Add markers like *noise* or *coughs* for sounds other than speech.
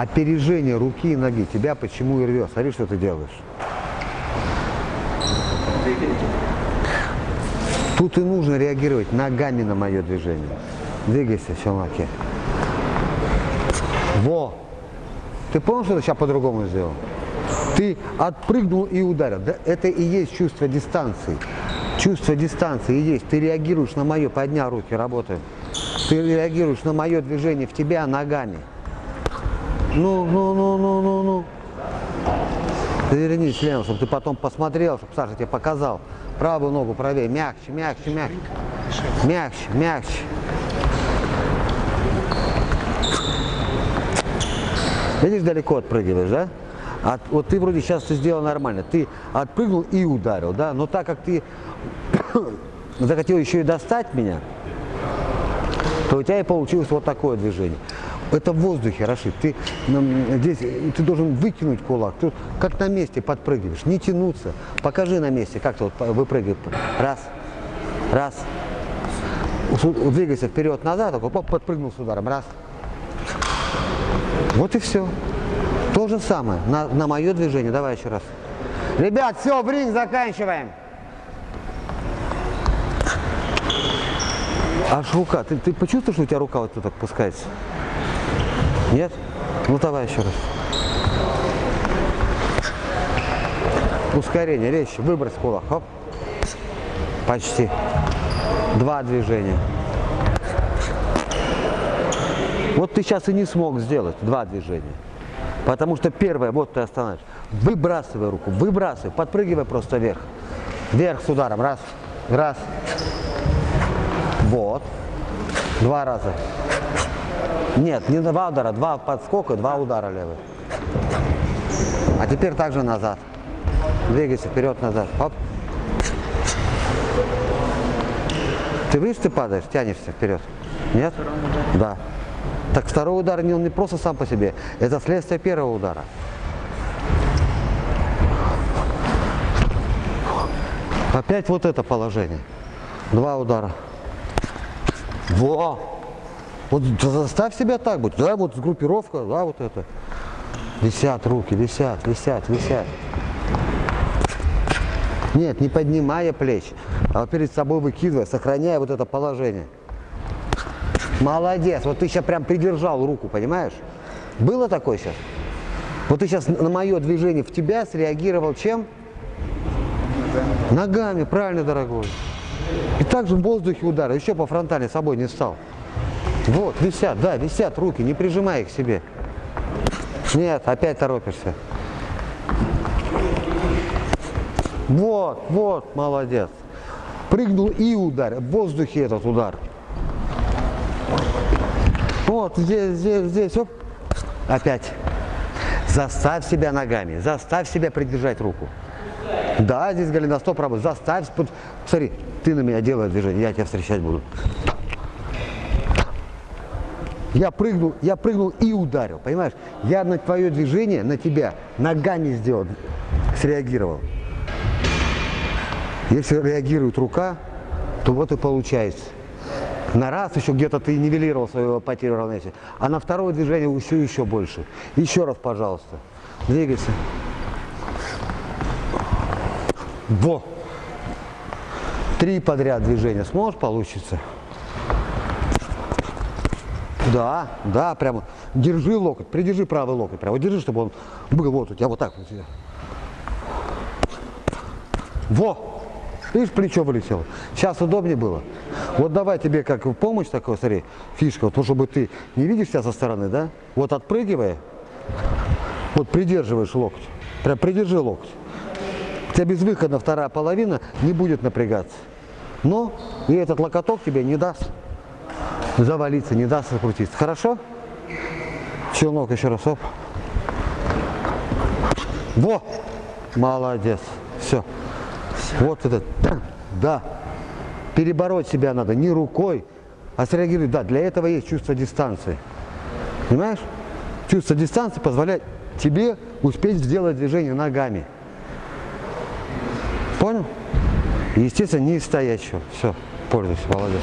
опережение руки и ноги тебя почему и рвет. Смотри, что ты делаешь. Тут и нужно реагировать ногами на мое движение. Двигайся, челноке. Во! Ты понял, что ты сейчас по-другому сделал? Ты отпрыгнул и ударил. Да, это и есть чувство дистанции. Чувство дистанции и есть. Ты реагируешь на мое, поднял руки, работаем. Ты реагируешь на мое движение в тебя ногами. Ну, ну, ну, ну, ну, ну. Вернись, Лена, чтобы ты потом посмотрел, чтобы Саша тебе показал. Правую ногу правее, мягче, мягче, мягче. Мягче, мягче. Видишь, далеко отпрыгиваешь, да? От, вот ты вроде сейчас все сделал нормально. Ты отпрыгнул и ударил, да? Но так как ты *coughs* захотел еще и достать меня, то у тебя и получилось вот такое движение. Это в воздухе, Рашид. Ты здесь ты должен выкинуть кулак. Ты как на месте подпрыгиваешь, не тянуться. Покажи на месте, как ты вот выпрыгиваешь. Раз, раз. Двигайся вперед-назад, такой подпрыгнул с ударом. Раз. Вот и все. То же самое на, на мое движение. Давай еще раз. Ребят, все, в ринг заканчиваем. Аж рука. Ты, ты почувствовал, что у тебя рука вот тут опускается? Нет? Ну давай еще раз. Ускорение, резче. Выбрось кулак. Хоп. Почти. Два движения. Вот ты сейчас и не смог сделать два движения. Потому что первое, вот ты останавливаешь. Выбрасывай руку, выбрасывай, подпрыгивай просто вверх. Вверх с ударом. Раз, раз. Вот. Два раза. Нет, не два удара, два подскока, два удара левый. А теперь также назад. Двигайся вперед-назад. Хоп. Ты видишь, ты падаешь, тянешься вперед? Нет? Да. Так второй удар не, он не просто сам по себе, это следствие первого удара. Опять вот это положение. Два удара. Во! Вот заставь себя так быть. Да, вот группировка, да, вот это. Висят руки, висят, висят, висят. Нет, не поднимая плеч, а перед собой выкидывая, сохраняя вот это положение. Молодец. Вот ты сейчас прям придержал руку, понимаешь? Было такое сейчас? Вот ты сейчас на мое движение в тебя среагировал чем? Ногами. Правильно, дорогой. И также в воздухе удар, еще по фронтали собой не встал. Вот, висят, да, висят руки, не прижимай их себе. Нет, опять торопишься. Вот, вот, молодец. Прыгнул и удар, в воздухе этот удар. Вот, здесь, здесь, здесь, оп. Опять. Заставь себя ногами, заставь себя придержать руку. Да, здесь голеностоп работает. Заставь, смотри, ты на меня делаешь движение, я тебя встречать буду. Я прыгнул, я прыгнул и ударил, понимаешь? Я на твое движение, на тебя ногами сделал, среагировал. Если реагирует рука, то вот и получается. На раз еще где-то ты нивелировал свою потерю равновесия, а на второе движение еще еще больше. Еще раз, пожалуйста. Двигайся. Во! Три подряд движения сможешь получиться? Да, да, прямо. Держи локоть, придержи правый локоть. Прямо держи, чтобы он был вот у тебя вот так вот. Во! Видишь, плечо вылетело. Сейчас удобнее было. Вот давай тебе как помощь такой, смотри, фишка, вот, чтобы ты не видишь себя со стороны, да? Вот отпрыгивая, вот придерживаешь локоть. Прям придержи локоть. У тебя безвыходно вторая половина не будет напрягаться. Но и этот локоток тебе не даст завалиться, не даст закрутиться. Хорошо? Челнок еще раз. Оп. Во! Молодец. Все. Вот это. Да. Перебороть себя надо не рукой, а среагировать. Да, для этого есть чувство дистанции. Понимаешь? Чувство дистанции позволяет тебе успеть сделать движение ногами. Понял? естественно, не стоячего. Все, пользуйся, молодец.